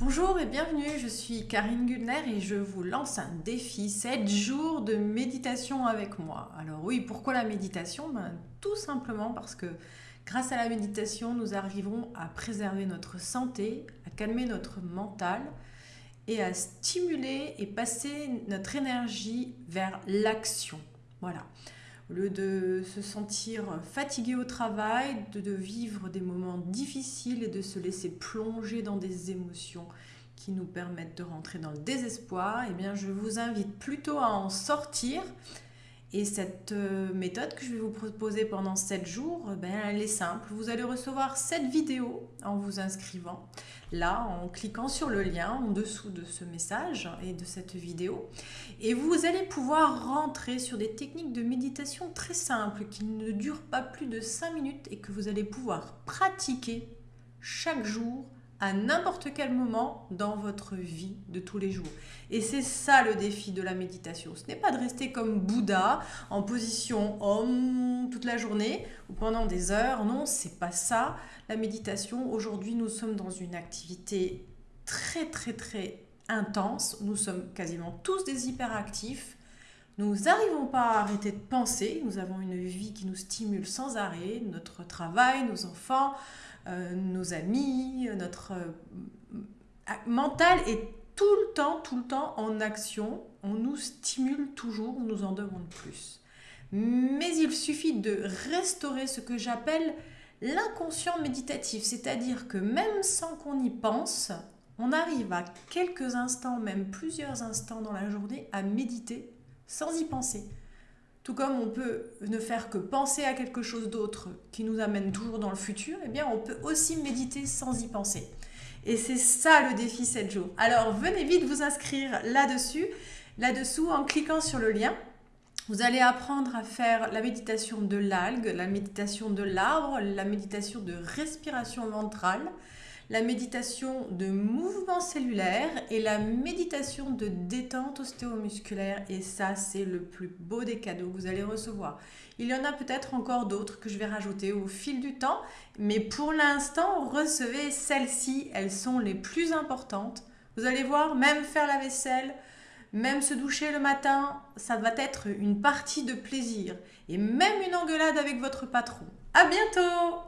Bonjour et bienvenue, je suis Karine Gudner et je vous lance un défi, 7 jours de méditation avec moi. Alors oui, pourquoi la méditation? Ben, Tout simplement parce que grâce à la méditation, nous arriverons à préserver notre santé, à calmer notre mental et à stimuler et passer notre énergie vers l'action. Voilà. Au lieu de se sentir fatigué au travail, de, vivre des moments difficiles et de se laisser plonger dans des émotions qui nous permettent de rentrer dans le désespoir, eh bien je vous invite plutôt à en sortir et cette euh, méthode que je vais vous proposer pendant 7 jours, euh, ben, elle est simple. Vous allez recevoir cette vidéo en vous inscrivant là, en cliquant sur le lien en dessous de ce message et de cette vidéo. Et vous allez pouvoir rentrer sur des techniques de méditation très simples qui ne durent pas plus de 5 minutes et que vous allez pouvoir pratiquer chaque jour à n'importe quel moment dans votre vie de tous les jours. Et c'est ça le défi de la méditation. Ce n'est pas de rester comme Bouddha en position homme toute la journée ou pendant des heures. Non, c'est pas ça la méditation. Aujourd'hui, nous sommes dans une activité très très très intense. Nous sommes quasiment tous des hyperactifs. Nous n'arrivons pas à arrêter de penser. Nous avons une vie qui nous stimule sans arrêt. Notre travail, nos enfants, euh, nos amis, notre euh, mental est tout le temps, tout le temps en action. On nous stimule toujours, on nous en demande plus. Mais il suffit de restaurer ce que j'appelle l'inconscient méditatif, c'est-à-dire que même sans qu'on y pense, on arrive à quelques instants, même plusieurs instants dans la journée, à méditer sans y penser. Tout comme on peut ne faire que penser à quelque chose d'autre qui nous amène toujours dans le futur, eh bien on peut aussi méditer sans y penser. Et c'est ça le défi 7 jours. Alors venez vite vous inscrire là-dessus, là-dessous en cliquant sur le lien. Vous allez apprendre à faire la méditation de l'algue, la méditation de l'arbre, la méditation de respiration ventrale, la méditation de mouvement cellulaire et la méditation de détente ostéomusculaire. Et ça, c'est le plus beau des cadeaux que vous allez recevoir. Il y en a peut-être encore d'autres que je vais rajouter au fil du temps, mais pour l'instant, recevez celles-ci. Elles sont les plus importantes. Vous allez voir, même faire la vaisselle, même se doucher le matin, ça va être une partie de plaisir. Et même une engueulade avec votre patron. À bientôt